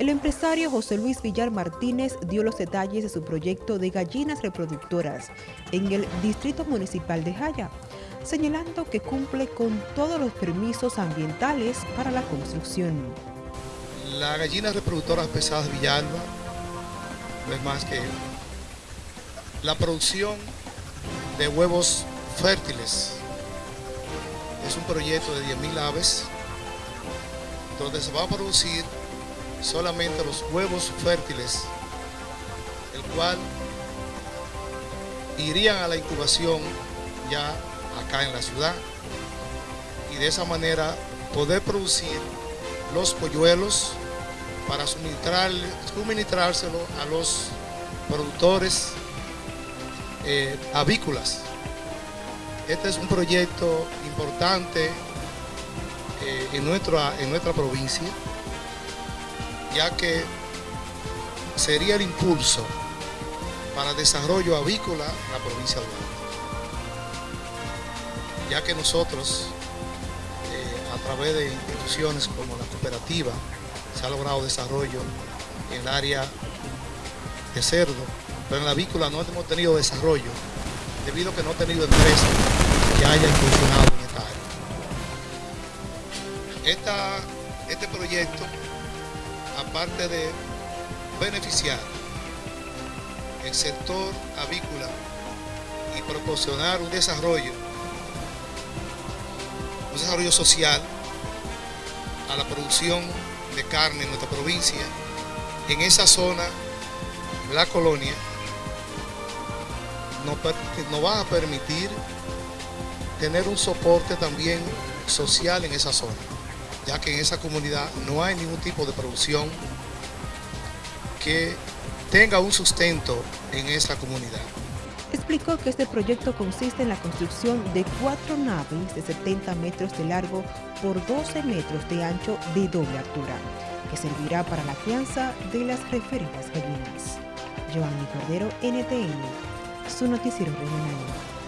El empresario José Luis Villar Martínez dio los detalles de su proyecto de gallinas reproductoras en el Distrito Municipal de Jaya, señalando que cumple con todos los permisos ambientales para la construcción. La gallina reproductora pesadas Villalba no es más que la producción de huevos fértiles. Es un proyecto de 10.000 aves donde se va a producir solamente los huevos fértiles, el cual irían a la incubación ya acá en la ciudad y de esa manera poder producir los polluelos para suministrar, suministrárselo a los productores eh, avícolas. Este es un proyecto importante eh, en, nuestra, en nuestra provincia ya que sería el impulso para desarrollo avícola en la provincia de Duarte. Ya que nosotros, eh, a través de instituciones como la cooperativa, se ha logrado desarrollo en el área de cerdo, pero en la avícola no hemos tenido desarrollo debido a que no ha tenido empresas que hayan funcionado en esta área. este proyecto aparte de beneficiar el sector avícola y proporcionar un desarrollo, un desarrollo social a la producción de carne en nuestra provincia, en esa zona, la colonia, nos, va a permitir tener un soporte también social en esa zona ya que en esa comunidad no hay ningún tipo de producción que tenga un sustento en esa comunidad. Explicó que este proyecto consiste en la construcción de cuatro naves de 70 metros de largo por 12 metros de ancho de doble altura, que servirá para la crianza de las referidas gallinas. Giovanni Cordero, NTN, su noticiero regional.